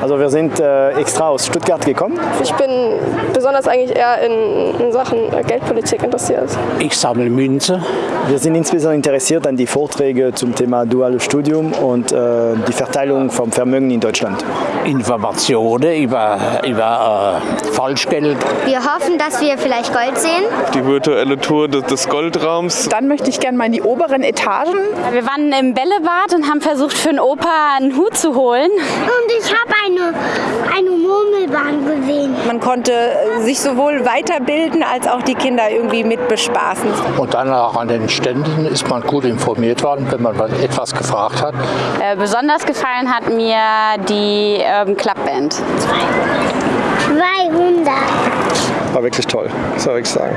Also wir sind äh, extra aus Stuttgart gekommen. Ich bin besonders eigentlich eher in, in Sachen Geldpolitik interessiert. Ich sammle Münze. Wir sind insbesondere interessiert an die Vorträge zum Thema duales Studium und äh, die Verteilung vom Vermögen in Deutschland. Informationen über, über äh, Falschgeld. Wir hoffen, dass wir vielleicht Gold sehen. Die virtuelle Tour des, des Goldraums. Dann möchte ich gerne mal in die oberen Etagen. Wir waren im Bällebad und haben versucht, für den Opa einen Hut zu holen. Und ich habe eine, eine Murmelbahn gesehen. Man konnte sich sowohl weiterbilden als auch die Kinder irgendwie mit bespaßen. Und dann auch an den Ständen ist man gut informiert worden, wenn man etwas gefragt hat. Äh, besonders gefallen hat mir die Urban Club Band. 200. War wirklich toll, soll ich sagen.